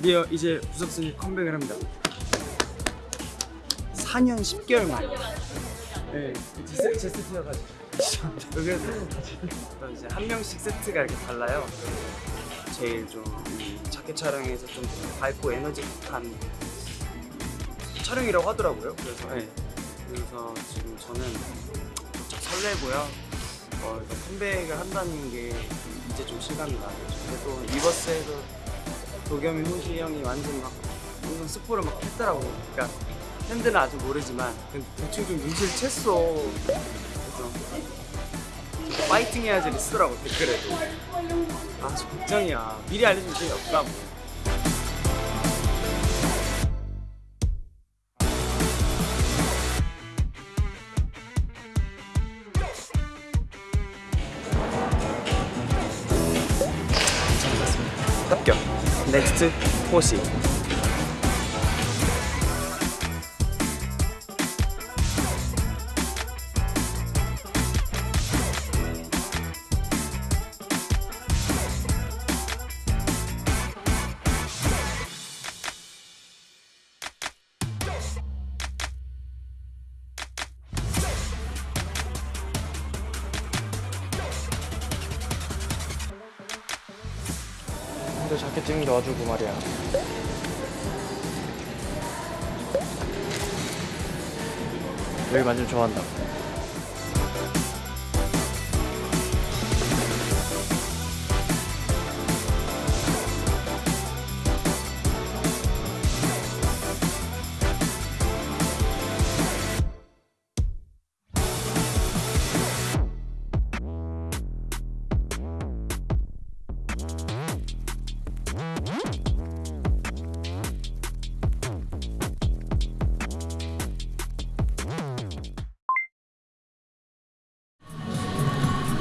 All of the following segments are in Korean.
드디어 이제 부석순이 컴백을 합니다. 4년 10개월 만. 네, 제, 제 세트여가지고. 그래서 또 이제 한 명씩 세트가 이렇게 달라요. 제일 좀이 자켓 촬영에서 좀 밝고 에너지한 촬영이라고 하더라고요. 그래서 네. 그래서 지금 저는 좀 설레고요. 어, 컴백을 한다는 게 이제 좀 실감이 나요. 또 리버스에서 도겸이, 호시 형이 완전 막 완전 스포를 막 했더라고. 그러니까 팬들은 아직 모르지만 대충 좀 눈치를 챘어. 그래서 파이팅 해야지 쓰더라고 댓글에도. 아, 저 걱정이야. 미리 알려주면 재미없다. 뭐. 넥스 근데 자켓 좀 넣어주고 말이야. 여기 완전 좋아한다.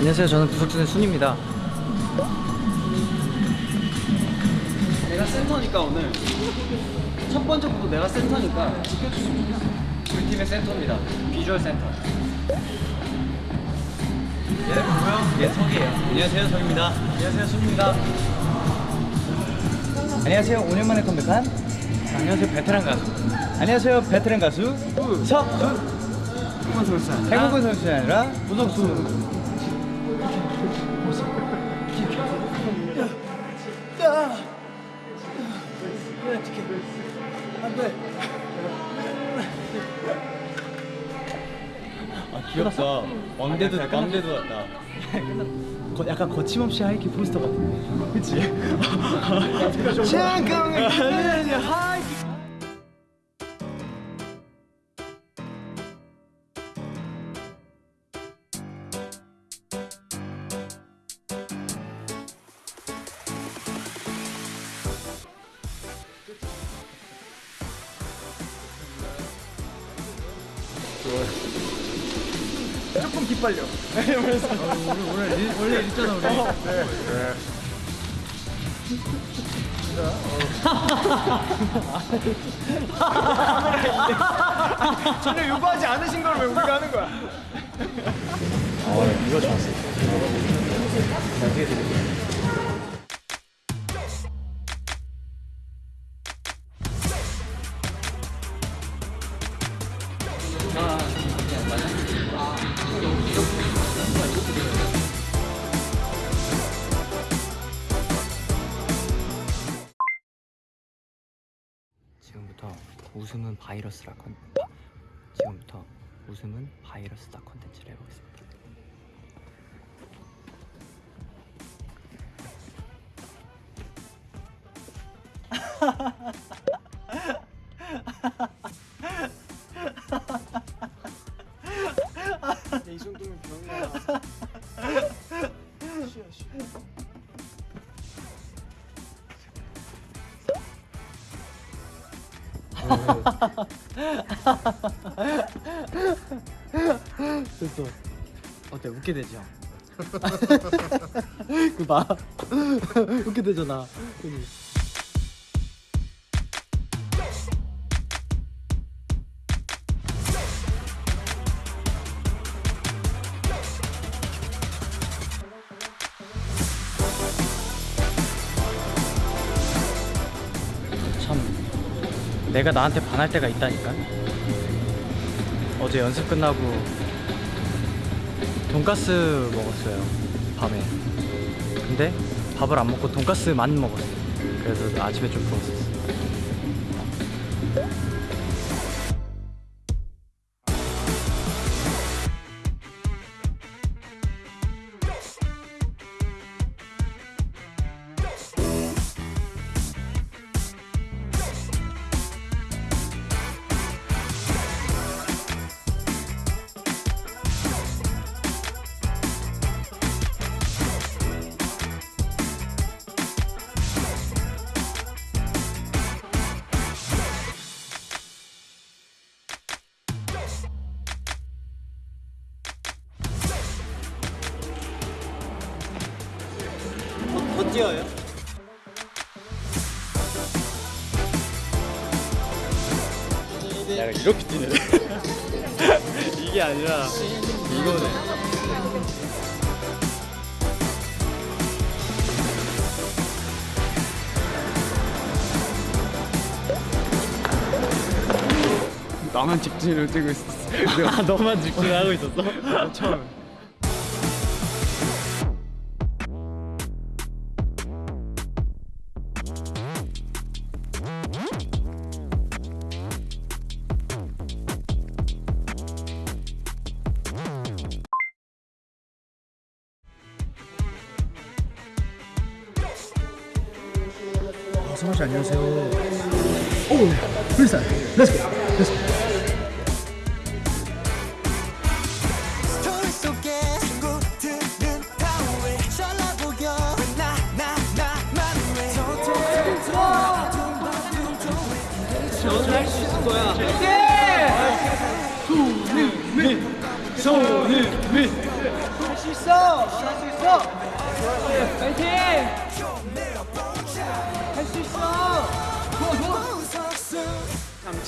안녕하세요. 저는 부석준의 순입니다. 내가 센터니까 오늘 첫 번째부터 내가 센터니까 지켜주시면 좋겠어. 우리 팀의 센터입니다. 비주얼 센터. 얘네 누구야? 예, 석이에요. 안녕하세요, 석입니다. 안녕하세요, 순입니다. 안녕하세요. 5년 만에 컴백한 안녕하세요, 베테랑 가수. 안녕하세요, 베테랑 가수 석준. 한번 돌자. 행복한 선수가 아니라 부석 순. 아 귀엽다. 왕대도 왕대도 같다. 거, 약간 거침없이 하이키 포스터 같은데. 그치? 잠깐만. 하이키. 조금 기빨려. 오늘 일, 원래 이랬잖아 우리. 전혀 요구하지 않으신 걸 왜 우리가 하는 거야? 어 이거 좋았어. 나중에 드릴게. 지 웃음은 바이러스라 컨 바, 지금부터 웃음은 바이러스다 컨텐츠를 해보겠습니다. 이 정도면 병이야. 쉬어 쉬어. 됐어. 어때? 웃게 되죠? 그 봐. 웃게 되잖아. 그지? 내가 나한테 반할 때가 있다니까. 어제 연습 끝나고 돈가스 먹었어요. 밤에. 근데 밥을 안 먹고 돈가스만 먹었어. 그래서 아침에 좀 부었었어. 더 뛰어요? 약간 이렇게 뛰네. 이게 아니라 이거네. 나만 직진을 뛰고 있었어. 아 너만 직진하고 있었어? 처음. 성원 씨 안녕하세요. 오, 프리스타일. 렛츠고. 렛츠고. 친구들은 다왜 잘나 보여 왜나나 나만 왜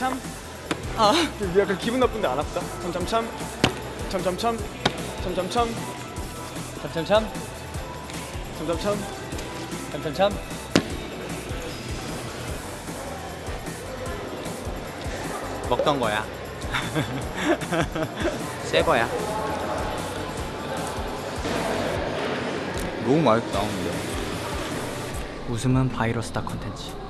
참참. 아, 약간 기분 나쁜데 안 아프다. 참참참. 참참참. 참참참. 참참참. 참참참. 참참참. 먹던 거야. 새 거야. 너무 맛있다 근데 웃음은 바이러스다 컨텐츠.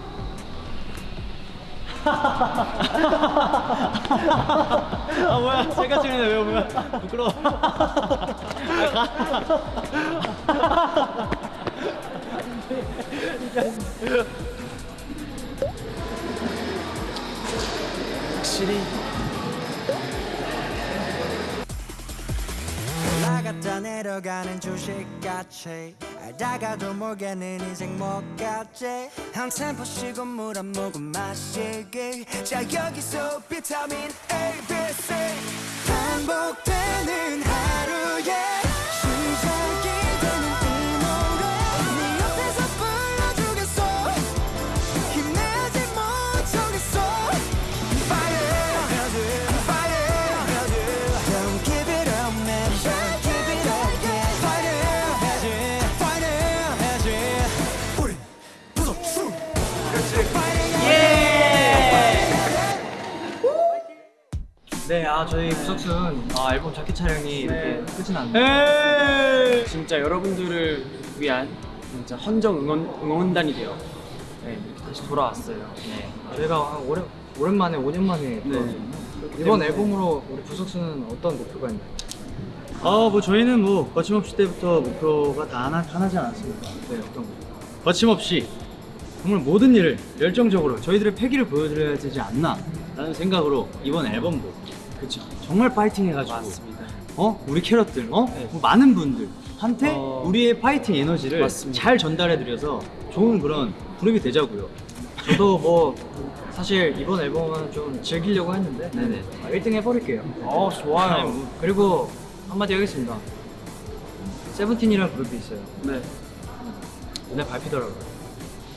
아 뭐야? 제가 찍는데 왜 뭐야? 부끄러워. 확실히. 올라갔다 내려가는 주식같이 알다가도 모르겠는 인생 뭐같지? 한 템포 쉬고 물 한 모금 마시기. 자 여기서 비타민 A, B, C. 반복되는 네, 아 저희 구석순 아, 앨범 자켓 촬영이 이렇게 끝이 났네요. 진짜 여러분들을 위한 진짜 헌정 응원 응원단이 돼요. 네, 이렇게 다시 돌아왔어요. 네, 저희가 한 오래, 오랜만에 5년 만에 돌아왔거든요. 이번 때문에- 앨범으로 우리 구석순은 어떤 목표가 있나요? 아, 뭐 저희는 뭐 거침없이 때부터 목표가 다 하나, 하나지 않았습니까? 네, 어떤 거? 거침없이 정말 모든 일을 열정적으로 저희들의 패기를 보여드려야 되지 않나 라는 생각으로 이번 앨범도 그쵸 정말 파이팅 해가지고 맞습니다. 어? 우리 캐럿들, 어? 네. 뭐 많은 분들 한테 어, 우리의 파이팅 에너지를 맞습니다. 잘 전달해드려서 좋은 그런 그룹이 되자고요. 저도 뭐 사실 이번 앨범은 좀 즐기려고 했는데 네네. 아, 1등 해버릴게요. 어 좋아요. 아니, 뭐, 그리고 한마디 하겠습니다. 세븐틴이라는 그룹이 있어요. 네. 오늘 밟히더라고요.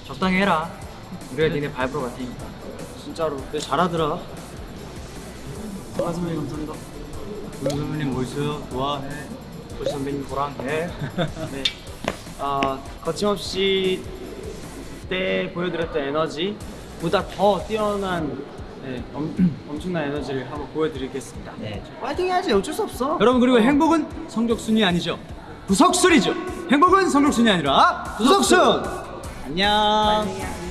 적당히 해라. 우리가 니네 밟으러 갈 테니까. 진짜로. 근데 잘하더라. 아 선배님 감사합니다. 우리 선배님 뭐 있어요? 좋아해. 도시 선배님 보랑. 네. 네. 아 거침없이 때 보여드렸던 에너지 보다 더 뛰어난 네, 엄, 엄청난 에너지를 한번 보여드리겠습니다. 네. 파이팅 해야지 어쩔 수 없어. 여러분 그리고 행복은 성적순이 아니죠. 부석순이죠. 행복은 성적순이 아니라 부석순. 안녕. 안녕.